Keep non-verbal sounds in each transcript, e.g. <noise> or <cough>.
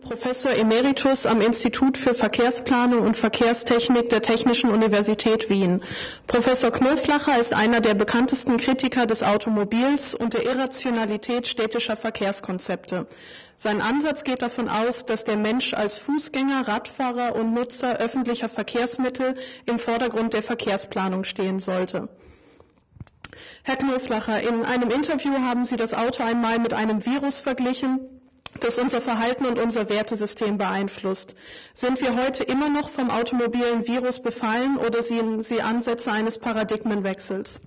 Professor Emeritus am Institut für Verkehrsplanung und Verkehrstechnik der Technischen Universität Wien. Professor Knoflacher ist einer der bekanntesten Kritiker des Automobils und der Irrationalität städtischer Verkehrskonzepte. Sein Ansatz geht davon aus, dass der Mensch als Fußgänger, Radfahrer und Nutzer öffentlicher Verkehrsmittel im Vordergrund der Verkehrsplanung stehen sollte. Herr Knoflacher, in einem Interview haben Sie das Auto einmal mit einem Virus verglichen, das unser Verhalten und unser Wertesystem beeinflusst. Sind wir heute immer noch vom automobilen Virus befallen oder sehen Sie Ansätze eines Paradigmenwechsels?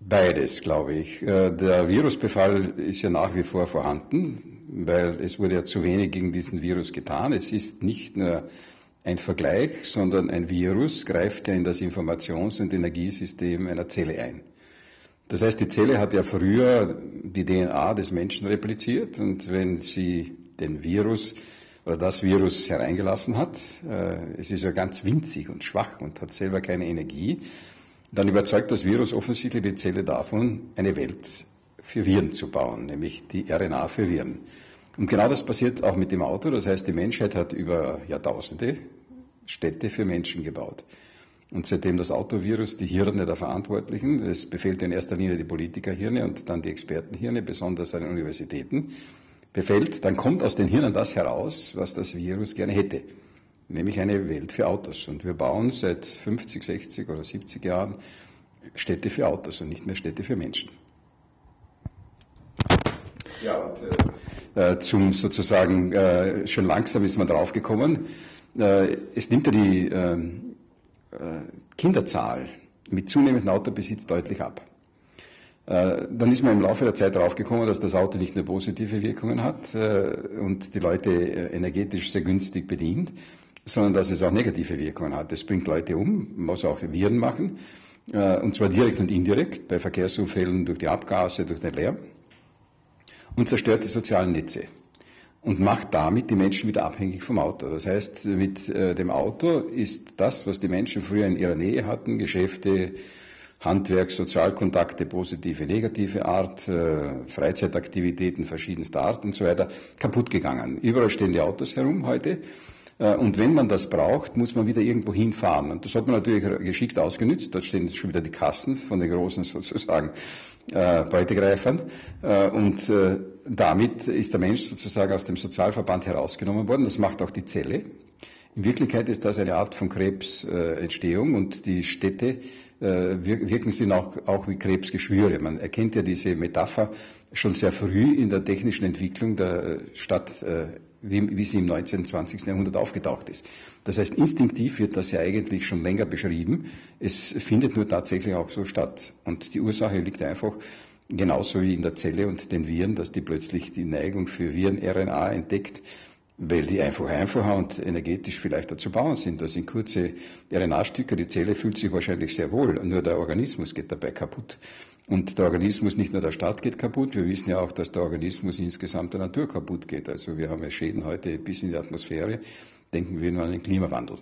Beides, glaube ich. Äh, der Virusbefall ist ja nach wie vor vorhanden, weil es wurde ja zu wenig gegen diesen Virus getan. Es ist nicht nur ein Vergleich, sondern ein Virus greift ja in das Informations- und Energiesystem einer Zelle ein. Das heißt, die Zelle hat ja früher die DNA des Menschen repliziert und wenn sie den Virus oder das Virus hereingelassen hat, äh, es ist ja ganz winzig und schwach und hat selber keine Energie, dann überzeugt das Virus offensichtlich die Zelle davon, eine Welt für Viren zu bauen, nämlich die RNA für Viren. Und genau das passiert auch mit dem Auto. Das heißt, die Menschheit hat über Jahrtausende Städte für Menschen gebaut. Und seitdem das Autovirus die Hirne der Verantwortlichen, es befällt in erster Linie die Politikerhirne und dann die Expertenhirne, besonders an den Universitäten, befällt, dann kommt aus den Hirnen das heraus, was das Virus gerne hätte, nämlich eine Welt für Autos. Und wir bauen seit 50, 60 oder 70 Jahren Städte für Autos und nicht mehr Städte für Menschen. Ja, und äh, äh zum sozusagen, äh, schon langsam ist man draufgekommen, äh, es nimmt ja die ähm, äh, Kinderzahl mit zunehmendem Autobesitz deutlich ab. Äh, dann ist man im Laufe der Zeit draufgekommen, dass das Auto nicht nur positive Wirkungen hat äh, und die Leute energetisch sehr günstig bedient, sondern dass es auch negative Wirkungen hat. Es bringt Leute um, muss auch Viren machen, und zwar direkt und indirekt, bei Verkehrsunfällen durch die Abgase, durch den Lärm, und zerstört die sozialen Netze und macht damit die Menschen wieder abhängig vom Auto. Das heißt, mit äh, dem Auto ist das, was die Menschen früher in ihrer Nähe hatten, Geschäfte, Handwerk, Sozialkontakte, positive, negative Art, äh, Freizeitaktivitäten verschiedenster Art und so weiter, kaputt gegangen. Überall stehen die Autos herum heute. Äh, und wenn man das braucht, muss man wieder irgendwo hinfahren. Und das hat man natürlich geschickt ausgenützt. Dort stehen schon wieder die Kassen von den großen <laughs> sozusagen äh, Beutegreifern. Äh, und äh, damit ist der Mensch sozusagen aus dem Sozialverband herausgenommen worden. Das macht auch die Zelle. In Wirklichkeit ist das eine Art von Krebsentstehung und die Städte wirken sie auch, auch wie Krebsgeschwüre. Man erkennt ja diese Metapher schon sehr früh in der technischen Entwicklung der Stadt, wie, wie sie im 19. 20. Jahrhundert aufgetaucht ist. Das heißt, instinktiv wird das ja eigentlich schon länger beschrieben. Es findet nur tatsächlich auch so statt. Und die Ursache liegt einfach genauso wie in der Zelle und den Viren, dass die plötzlich die Neigung für Viren-RNA entdeckt, weil die einfach einfacher und energetisch vielleicht dazu bauen sind. Das sind kurze RNA-Stücke, die Zelle fühlt sich wahrscheinlich sehr wohl, nur der Organismus geht dabei kaputt. Und der Organismus, nicht nur der Staat geht kaputt, wir wissen ja auch, dass der Organismus insgesamt der Natur kaputt geht. Also wir haben ja Schäden heute bis in die Atmosphäre, denken wir nur an den Klimawandel.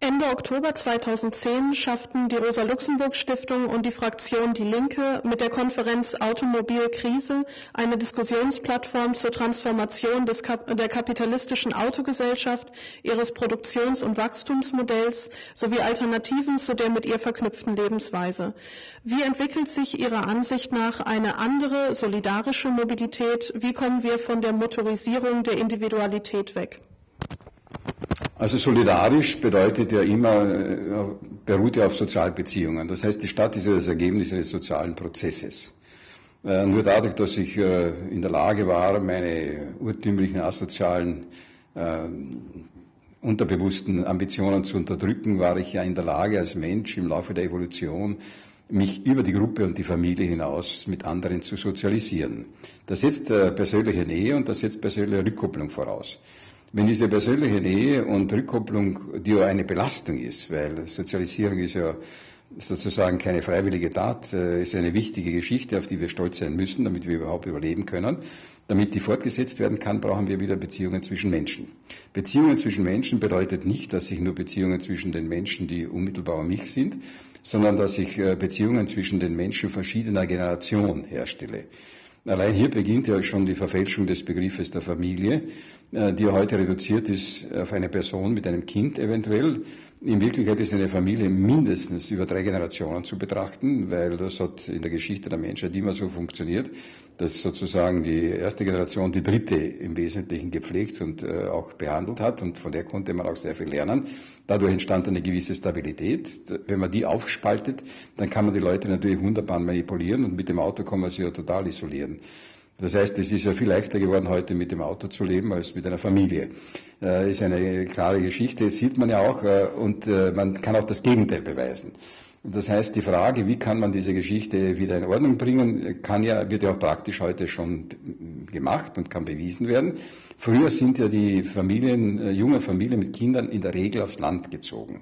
Ende Oktober 2010 schafften die Rosa-Luxemburg-Stiftung und die Fraktion Die Linke mit der Konferenz Automobilkrise eine Diskussionsplattform zur Transformation Kap der kapitalistischen Autogesellschaft, ihres Produktions- und Wachstumsmodells sowie Alternativen zu der mit ihr verknüpften Lebensweise. Wie entwickelt sich Ihrer Ansicht nach eine andere, solidarische Mobilität? Wie kommen wir von der Motorisierung der Individualität weg? Also solidarisch bedeutet ja immer, äh, beruht ja auf Sozialbeziehungen. Das heißt, die Stadt ist ja das Ergebnis eines sozialen Prozesses. Äh, nur dadurch, dass ich äh, in der Lage war, meine urtümlichen asozialen unterbewussten Ambitionen zu unterdrücken, war ich ja in der Lage, als Mensch im Laufe der Evolution mich über die Gruppe und die Familie hinaus mit anderen zu sozialisieren. Das setzt persönliche Nähe und das setzt persönliche Rückkopplung voraus. Wenn diese persönliche Nähe und Rückkopplung, die ja eine Belastung ist, weil Sozialisierung ist ja sozusagen keine freiwillige Tat, äh, ist eine wichtige Geschichte, auf die wir stolz sein müssen, damit wir überhaupt überleben können. Damit die fortgesetzt werden kann, brauchen wir wieder Beziehungen zwischen Menschen. Beziehungen zwischen Menschen bedeutet nicht, dass ich nur Beziehungen zwischen den Menschen, die unmittelbar um mich sind, sondern dass ich äh, Beziehungen zwischen den Menschen verschiedener Generationen herstelle. Allein hier beginnt ja schon die Verfälschung des Begriffes der Familie, die heute reduziert ist auf eine Person mit einem Kind eventuell. In Wirklichkeit ist eine Familie mindestens über drei Generationen zu betrachten, weil das hat in der Geschichte der Menschheit immer so funktioniert, dass sozusagen die erste Generation die dritte im Wesentlichen gepflegt und äh, auch behandelt hat und von der konnte man auch sehr viel lernen. Dadurch entstand eine gewisse Stabilität. Wenn man die aufspaltet, dann kann man die Leute natürlich wunderbar manipulieren und mit dem Auto kann man sie ja total isolieren. Das heißt, es ist ja viel leichter geworden, heute mit dem Auto zu leben als mit einer Familie. Äh, ist eine klare Geschichte, sieht man ja auch, äh, und äh, man kann auch das Gegenteil beweisen. Das heißt, die Frage, wie kann man diese Geschichte wieder in Ordnung bringen, kann ja, wird ja auch praktisch heute schon gemacht und kann bewiesen werden. Früher sind ja die Familien, äh, junge Familien mit Kindern in der Regel aufs Land gezogen.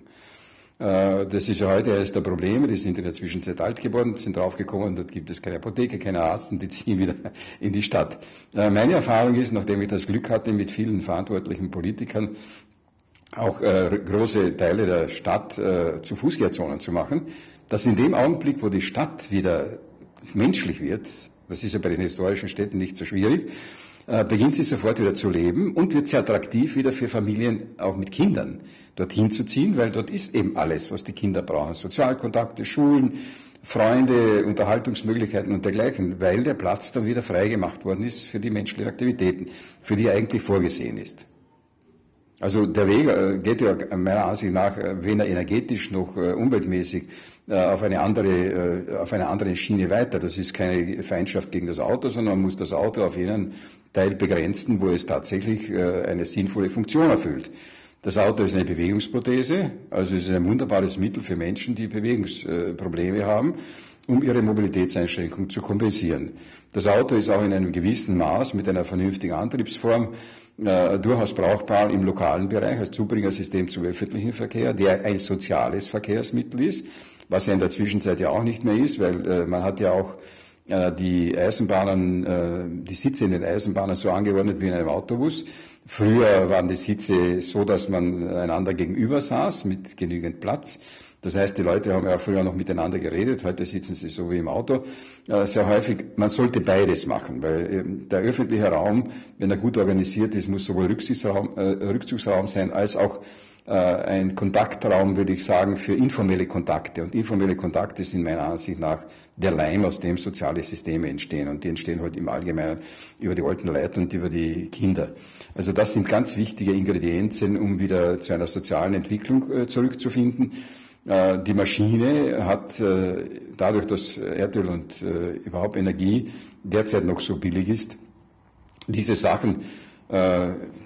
Äh, das ist ja heute eines der Probleme. Die sind in der Zwischenzeit alt geworden, sind draufgekommen, dort gibt es keine Apotheke, keine Arzt und die <laughs> ziehen wieder in die Stadt. Äh, meine Erfahrung ist, nachdem ich das Glück hatte, mit vielen verantwortlichen Politikern auch äh, große Teile der Stadt zu Fußgängerzonen zu machen, dass in dem Augenblick, wo die Stadt wieder menschlich wird, das ist ja bei den historischen Städten nicht so schwierig, beginnt sie sofort wieder zu leben und wird sehr attraktiv wieder für Familien auch mit Kindern dorthin zu ziehen, weil dort ist eben alles, was die Kinder brauchen. Sozialkontakte, Schulen, Freunde, Unterhaltungsmöglichkeiten und dergleichen, weil der Platz dann wieder freigemacht worden ist für die menschlichen Aktivitäten, für die er eigentlich vorgesehen ist. Also der Weg äh, geht ja meiner Ansicht nach äh, weder energetisch noch äh, umweltmäßig auf eine andere, auf einer anderen Schiene weiter. Das ist keine Feindschaft gegen das Auto, sondern man muss das Auto auf jenen Teil begrenzen, wo es tatsächlich eine sinnvolle Funktion erfüllt. Das Auto ist eine Bewegungsprothese, also es ist ein wunderbares Mittel für Menschen, die Bewegungsprobleme haben, um ihre Mobilitätseinschränkung zu kompensieren. Das Auto ist auch in einem gewissen Maß mit einer vernünftigen Antriebsform äh, durchaus brauchbar im lokalen Bereich als Zubringersystem zum öffentlichen Verkehr, der ein soziales Verkehrsmittel ist, was ja in der Zwischenzeit ja auch nicht mehr ist, weil äh, man hat ja auch äh, die Eisenbahnen, äh, die Sitze in den Eisenbahnen so angeordnet wie in einem Autobus. Früher waren die Sitze so, dass man einander gegenüber saß mit genügend Platz. Das heißt, die Leute haben ja früher noch miteinander geredet, heute sitzen sie so wie im Auto. Äh, sehr häufig, man sollte beides machen, weil ähm, der öffentliche Raum, wenn er gut organisiert ist, muss sowohl Rückzugsraum, äh, Rückzugsraum sein als auch ein Kontaktraum, würde ich sagen, für informelle Kontakte. Und informelle Kontakte sind meiner Ansicht nach der Leim, aus dem soziale Systeme entstehen. Und die entstehen halt im Allgemeinen über die alten Leute und über die Kinder. Also das sind ganz wichtige Ingredienzien, um wieder zu einer sozialen Entwicklung zurückzufinden. Äh, die Maschine hat äh, dadurch, dass Erdöl und äh, überhaupt Energie derzeit noch so billig ist, diese Sachen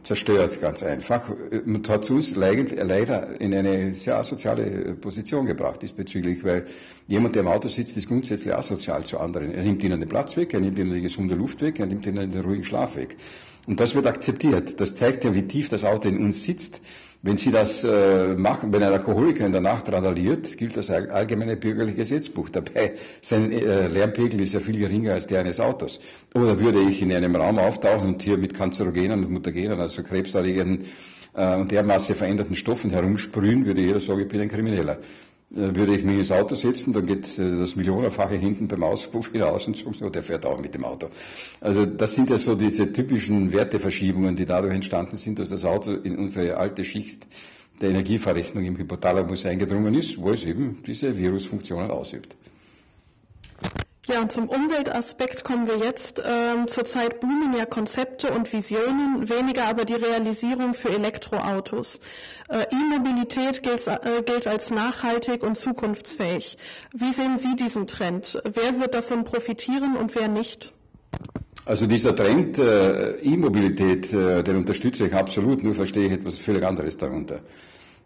zerstört ganz einfach und hat uns leider in eine sehr asoziale Position gebracht diesbezüglich, weil jemand, der im Auto sitzt, ist grundsätzlich asozial zu anderen. Er nimmt ihnen den Platz weg, er nimmt ihnen die gesunde Luft weg, er nimmt ihnen den ruhigen Schlaf weg. Und das wird akzeptiert. Das zeigt ja, wie tief das Auto in uns sitzt. Wenn Sie das äh, machen, wenn ein Alkoholiker in der Nacht randaliert, gilt das allgemeine bürgerliche Gesetzbuch. Dabei, sein äh, Lärmpegel ist ja viel geringer als der eines Autos. Oder würde ich in einem Raum auftauchen und hier mit Kanzerogenen und Mutagenen, also krebserregenden äh, und dermaßen veränderten Stoffen herumsprühen, würde jeder sagen, ich bin ein Krimineller. Äh, würde ich mich ins Auto setzen, dann geht äh, das Millionenfache hinten beim Auspuff wieder aus und so, der fährt auch mit dem Auto. Also das sind ja so diese typischen Werteverschiebungen, die dadurch entstanden sind, dass das Auto in unsere alte Schicht der Energieverrechnung im Hypothalamus eingedrungen ist, wo es eben diese Virusfunktionen ausübt. Ja, und zum Umweltaspekt kommen wir jetzt. Ähm, zurzeit boomen ja Konzepte und Visionen, weniger aber die Realisierung für Elektroautos. Äh, E-Mobilität gilt, äh, gilt als nachhaltig und zukunftsfähig. Wie sehen Sie diesen Trend? Wer wird davon profitieren und wer nicht? Also dieser Trend äh, E-Mobilität, äh, den unterstütze ich absolut, nur verstehe ich etwas völlig anderes darunter.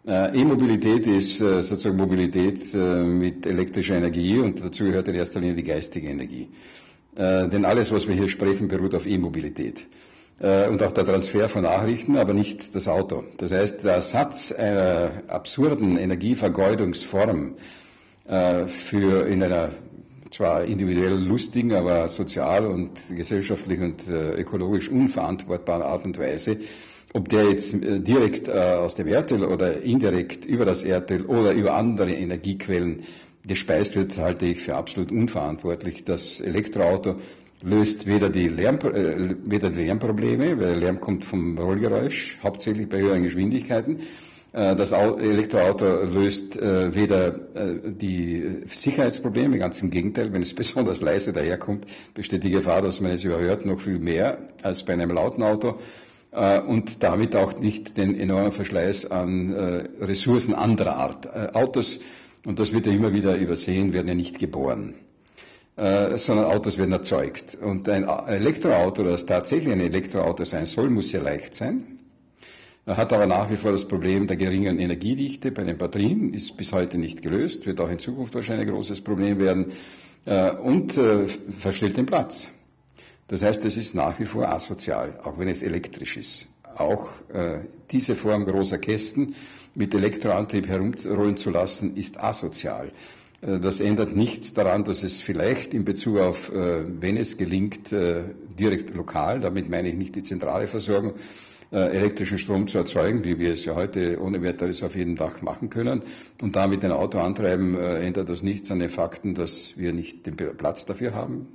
Äh, E-Mobilität ist äh, sozusagen Mobilität äh, mit elektrischer Energie und dazu gehört in erster Linie die geistige Energie. Denn alles, was wir hier sprechen, beruht auf E-Mobilität. Und auch der Transfer von Nachrichten, aber nicht das Auto. Das heißt, der Ersatz einer absurden Energievergeudungsform für in einer zwar individuell lustigen, aber sozial und gesellschaftlich und ökologisch unverantwortbaren Art und Weise ob der jetzt äh, direkt äh, aus dem Erdöl oder indirekt über das Erdöl oder über andere Energiequellen gespeist wird, halte ich für absolut unverantwortlich. Das Elektroauto löst weder die, Lärm, äh, weder die Lärmprobleme, weil Lärm kommt vom Rollgeräusch, hauptsächlich bei höheren Geschwindigkeiten. Das Elektroauto löst weder die Sicherheitsprobleme, ganz im Gegenteil, wenn es <laughs> besonders leise daherkommt, besteht die Gefahr, dass man es überhört, noch viel mehr als bei einem lauten Auto und damit auch nicht den enormen Verschleiß an Ressourcen anderer Art. Autos, und das wird ja immer wieder übersehen, werden ja nicht geboren. Äh, sondern Autos werden erzeugt. Und ein Elektroauto, das tatsächlich ein Elektroauto sein soll, muss sehr leicht sein. Er hat aber nach wie vor das Problem der geringen Energiedichte bei den Batterien, ist bis heute nicht gelöst, wird auch in Zukunft wahrscheinlich ein großes Problem werden äh, und äh, verstellt den Platz. Das heißt, es ist nach wie vor asozial, auch wenn es elektrisch ist. Auch äh, diese Form großer Kästen mit Elektroantrieb herumrollen zu lassen, ist asozial. Äh, das ändert nichts daran, dass es vielleicht in Bezug auf, äh, wenn es gelingt, äh, direkt lokal, damit meine ich nicht die zentrale Versorgung, elektrischen Strom zu erzeugen, wie wir es ja heute ohne weiteres auf jedem Dach machen können, und damit ein Auto antreiben, ändert das nichts an den Fakten, dass wir nicht den Platz dafür haben.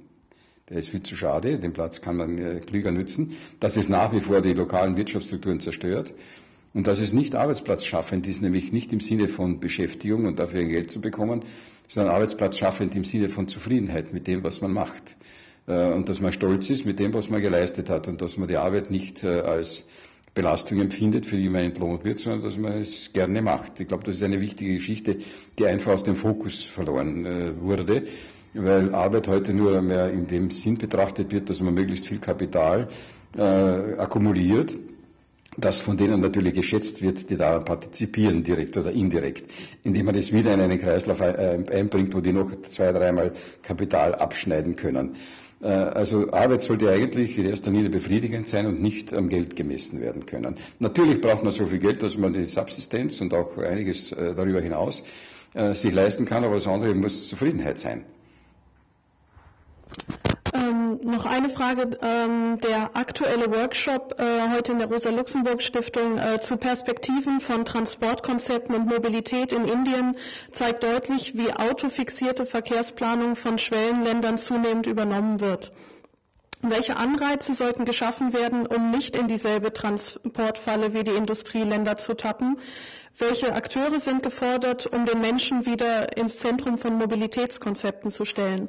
Der ist viel zu schade, den Platz kann man klüger nützen, dass es nach wie vor die lokalen Wirtschaftsstrukturen zerstört und dass es nicht arbeitsplatzschaffend ist, nämlich nicht im Sinne von Beschäftigung und dafür Geld zu bekommen, sondern arbeitsplatzschaffend im Sinne von Zufriedenheit mit dem, was man macht. Äh, und dass man stolz ist mit dem, was man geleistet hat und dass man die Arbeit nicht äh, als Belastung empfindet, für die man entlohnt wird, sondern dass man es gerne macht. Ich glaube, das ist eine wichtige Geschichte, die einfach aus dem Fokus verloren äh, wurde, weil Arbeit heute nur mehr in dem Sinn betrachtet wird, dass man möglichst viel Kapital äh, akkumuliert das von denen natürlich geschätzt wird, die daran partizipieren, direkt oder indirekt, indem man das wieder in einen Kreislauf einbringt, wo die noch zwei, dreimal Kapital abschneiden können. Äh, also Arbeit sollte eigentlich in erster Linie befriedigend sein und nicht am Geld gemessen werden können. Natürlich braucht man so viel Geld, dass man die Subsistenz und auch einiges äh, darüber hinaus äh, sich leisten kann, aber das andere muss Zufriedenheit sein. Noch eine Frage. Ähm, der aktuelle Workshop äh, heute in der Rosa-Luxemburg-Stiftung äh, zu Perspektiven von Transportkonzepten und Mobilität in Indien zeigt deutlich, wie autofixierte Verkehrsplanung von Schwellenländern zunehmend übernommen wird. Welche Anreize sollten geschaffen werden, um nicht in dieselbe Transportfalle wie die Industrieländer zu tappen? Welche Akteure sind gefordert, um den Menschen wieder ins Zentrum von Mobilitätskonzepten zu stellen?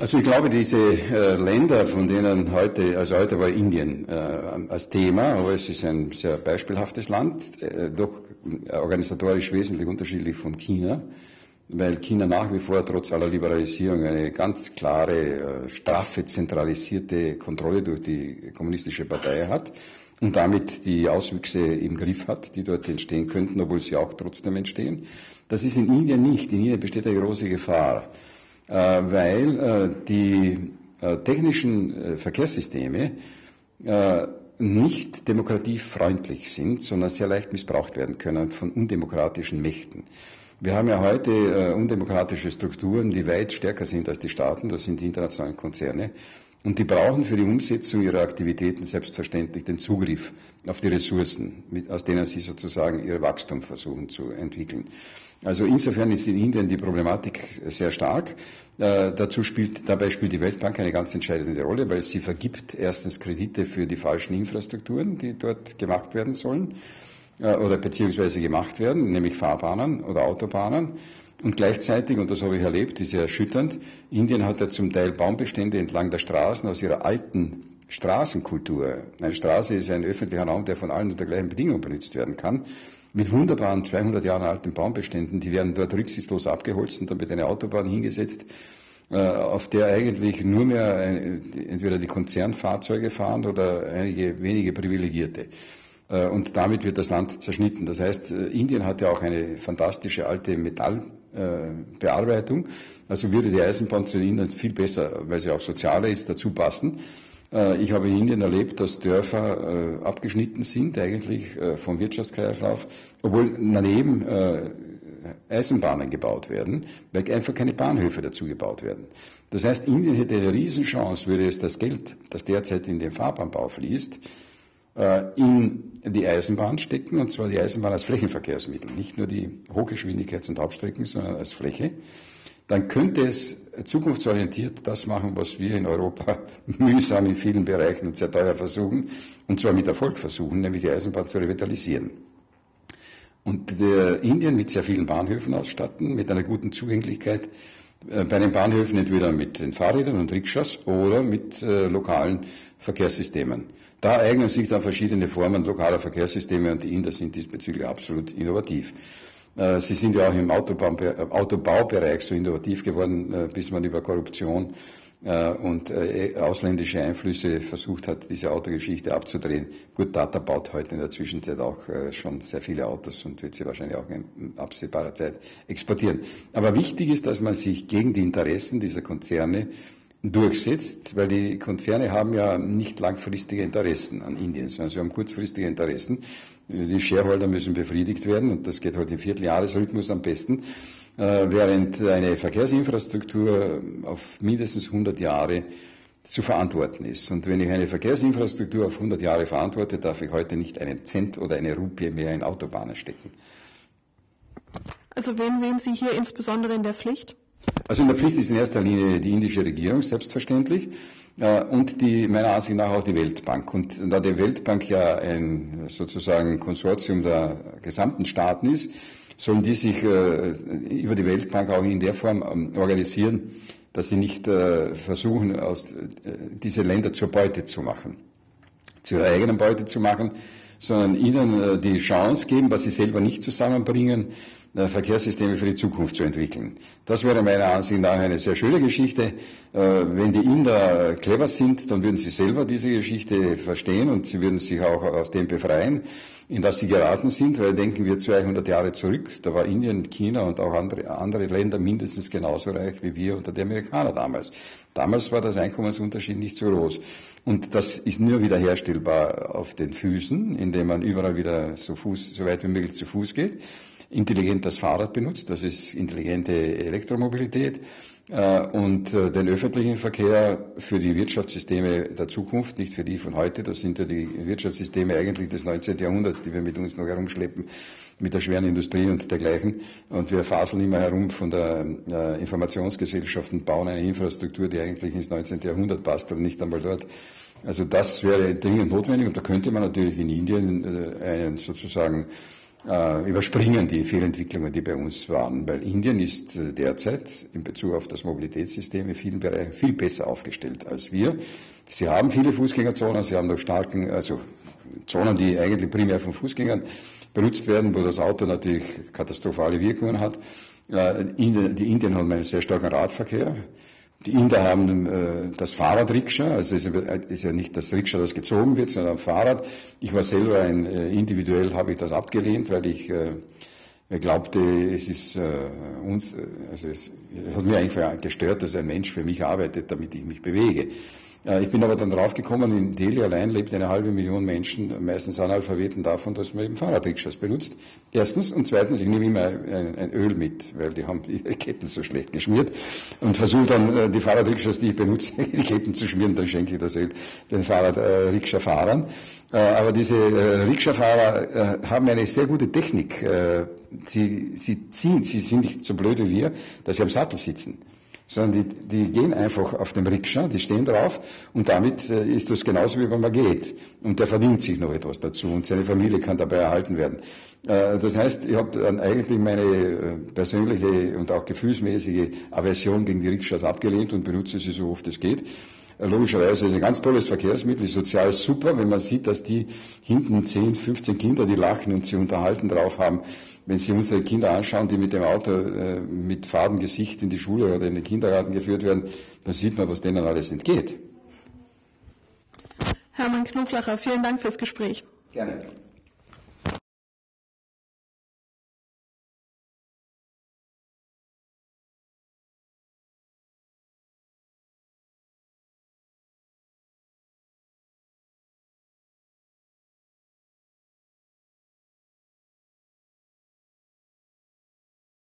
Also ich glaube, diese äh, Länder, von denen heute, also heute war Indien äh, als Thema, aber es ist ein sehr beispielhaftes Land, äh, doch organisatorisch wesentlich unterschiedlich von China, weil China nach wie vor trotz aller Liberalisierung eine ganz klare, äh, straffe, zentralisierte Kontrolle durch die kommunistische Partei hat und damit die Auswüchse im Griff hat, die dort entstehen könnten, obwohl sie auch trotzdem entstehen. Das ist in Indien nicht. In Indien besteht eine große Gefahr. Äh, weil äh, die äh, technischen Verkehrssysteme nicht demokratiefreundlich sind, sondern sehr leicht missbraucht werden können von undemokratischen Mächten. Wir haben ja heute äh, undemokratische Strukturen, die weit stärker sind als die Staaten, das sind die internationalen Konzerne. Und die brauchen für die Umsetzung ihrer Aktivitäten selbstverständlich den Zugriff auf die Ressourcen, mit, aus denen sie sozusagen ihr Wachstum versuchen zu entwickeln. Also insofern ist in Indien die Problematik sehr stark. Äh, dazu spielt, dabei spielt die Weltbank eine ganz entscheidende Rolle, weil sie vergibt erstens Kredite für die falschen Infrastrukturen, die dort gemacht werden sollen äh, oder beziehungsweise gemacht werden, nämlich Fahrbahnen oder Autobahnen. Und gleichzeitig, und das habe ich erlebt, ist ja erschütternd, Indien hat ja zum Teil Baumbestände entlang der Straßen aus ihrer alten Straßenkultur. Eine Straße ist ein öffentlicher Raum, der von allen unter gleichen Bedingungen benutzt werden kann mit wunderbaren 200 Jahre alten Baumbeständen. Die werden dort rücksichtslos abgeholzt und dann wird eine Autobahn hingesetzt, äh, auf der eigentlich nur mehr entweder die Konzernfahrzeuge fahren oder einige wenige Privilegierte. Äh, und damit wird das Land zerschnitten. Das heißt, äh, Indien hat ja auch eine fantastische alte Metallbearbeitung. Also würde die Eisenbahn zu Indien viel besser, weil sie auch sozialer ist, dazu passen. Äh, ich habe in Indien erlebt, dass Dörfer abgeschnitten sind, eigentlich vom Wirtschaftskreislauf, obwohl daneben Eisenbahnen gebaut werden, weil einfach keine Bahnhöfe dazu gebaut werden. Das heißt, Indien hätte eine Riesenchance, würde es das Geld, das derzeit in den Fahrbahnbau fließt, in die Eisenbahn stecken, und zwar die Eisenbahn als Flächenverkehrsmittel, nicht nur die Hochgeschwindigkeits- und Hauptstrecken, sondern als Fläche dann könnte es zukunftsorientiert das machen, was wir in Europa <laughs> mühsam in vielen Bereichen und sehr teuer versuchen, und zwar mit Erfolg versuchen, nämlich die Eisenbahn zu revitalisieren. Und der Indien mit sehr vielen Bahnhöfen ausstatten, mit einer guten Zugänglichkeit äh, bei den Bahnhöfen entweder mit den Fahrrädern und Rikschas oder mit äh, lokalen Verkehrssystemen. Da eignen sich dann verschiedene Formen lokaler Verkehrssysteme und die Inder sind diesbezüglich absolut innovativ. Äh, sie sind ja auch im Autobaubereich so innovativ geworden, äh, bis man über Korruption äh, und ausländische Einflüsse versucht hat, diese Autogeschichte abzudrehen. Gut, Tata baut heute in der Zwischenzeit auch schon sehr viele Autos und wird sie wahrscheinlich auch in absehbarer Zeit exportieren. Aber wichtig ist, dass man sich gegen die Interessen dieser Konzerne durchsetzt, weil die Konzerne haben ja nicht langfristige Interessen an Indien, sondern sie haben kurzfristige Interessen. Die Shareholder müssen befriedigt werden und das geht halt im Vierteljahresrhythmus am besten, äh, während eine Verkehrsinfrastruktur auf mindestens 100 Jahre zu verantworten ist. Und wenn ich eine Verkehrsinfrastruktur auf 100 Jahre verantworte, darf ich heute nicht einen Cent oder eine Rupie mehr in Autobahnen stecken. Also wen sehen Sie hier insbesondere in der Pflicht? Also in der Pflicht ist in erster Linie die indische Regierung, selbstverständlich, äh, und die, meiner Ansicht nach auch die Weltbank. Und da die Weltbank ja ein sozusagen Konsortium der gesamten Staaten ist, sollen die sich äh, über die Weltbank auch in der Form ähm, organisieren, dass sie nicht äh, versuchen, aus, diese Länder zur Beute zu machen, zu ihrer eigenen Beute zu machen, sondern ihnen die Chance geben, was sie selber nicht zusammenbringen, Verkehrssysteme für die Zukunft zu entwickeln. Das wäre meiner Ansicht nach eine sehr schöne Geschichte. Äh, wenn die Inder clever sind, dann würden sie selber diese Geschichte verstehen und sie würden sich auch aus dem befreien, in das sie geraten sind, weil denken wir 200 Jahre zurück, da war Indien, China und auch andere, andere Länder mindestens genauso reich wie wir unter die Amerikaner damals. Damals war das Einkommensunterschied nicht so groß. Und das ist nur wiederherstellbar auf den Füßen, indem man überall wieder so, Fuß, so weit wie möglich zu Fuß geht intelligent das Fahrrad benutzt, das ist intelligente Elektromobilität äh, und äh, den öffentlichen Verkehr für die Wirtschaftssysteme der Zukunft, nicht für die von heute. Das sind ja die Wirtschaftssysteme eigentlich des 19. Jahrhunderts, die wir mit uns noch herumschleppen, mit der schweren Industrie und dergleichen. Und wir faseln immer herum von der äh, Informationsgesellschaft und bauen eine Infrastruktur, die eigentlich ins 19. Jahrhundert passt und nicht einmal dort. Also das wäre dringend notwendig und da könnte man natürlich in Indien einen sozusagen äh, überspringen die Fehlentwicklungen, die bei uns waren, weil Indien ist äh, derzeit in Bezug auf das Mobilitätssystem in vielen Bereichen viel besser aufgestellt als wir. Sie haben viele Fußgängerzonen, sie haben noch starken, also Zonen, die eigentlich primär von Fußgängern benutzt werden, wo das Auto natürlich katastrophale Wirkungen hat. Äh, die Indien haben einen sehr starken Radverkehr. Die Inder haben äh, das Fahrradrikscha, also ist, ist ja nicht das Rikscha, das gezogen wird, sondern ein Fahrrad. Ich war selber ein, äh, individuell habe ich das abgelehnt, weil ich äh, glaubte, es ist äh, uns, äh, also es, es hat mir einfach gestört, dass ein Mensch für mich arbeitet, damit ich mich bewege. Ich bin aber dann draufgekommen, in Delhi allein lebt eine halbe Million Menschen, meistens Analphabeten, davon, dass man eben Fahrradrikschas benutzt. Erstens. Und zweitens, ich nehme immer ein, ein, Öl mit, weil die haben die <laughs> Ketten so schlecht geschmiert und versuche dann äh, die Fahrradrikschas, die ich benutze, <laughs> die Ketten zu schmieren, dann schenke ich das Öl den Fahrradrikscha-Fahrern. Äh, aber diese äh, Rikscha-Fahrer haben eine sehr gute Technik. Sie, sie ziehen, sie sind nicht so blöd wie wir, dass sie am Sattel sitzen sondern die, die gehen einfach auf dem Rikscha, die stehen drauf und damit äh, ist das genauso wie wenn man geht. Und der verdient sich noch etwas dazu und seine Familie kann dabei erhalten werden. Äh, das heißt, ich habe dann eigentlich meine äh, persönliche und auch gefühlsmäßige Aversion gegen die Rikschas abgelehnt und benutze sie so oft es geht. Logischerweise ist ein ganz tolles Verkehrsmittel, ist sozial super, wenn man sieht, dass die hinten 10, 15 Kinder, die lachen und sie unterhalten drauf haben, wenn Sie unsere Kinder anschauen, die mit dem Auto äh, mit Farbengesicht in die Schule oder in den Kindergarten geführt werden, dann sieht man, was denen alles entgeht. Hermann Knoflacher, vielen Dank fürs Gespräch. Gerne.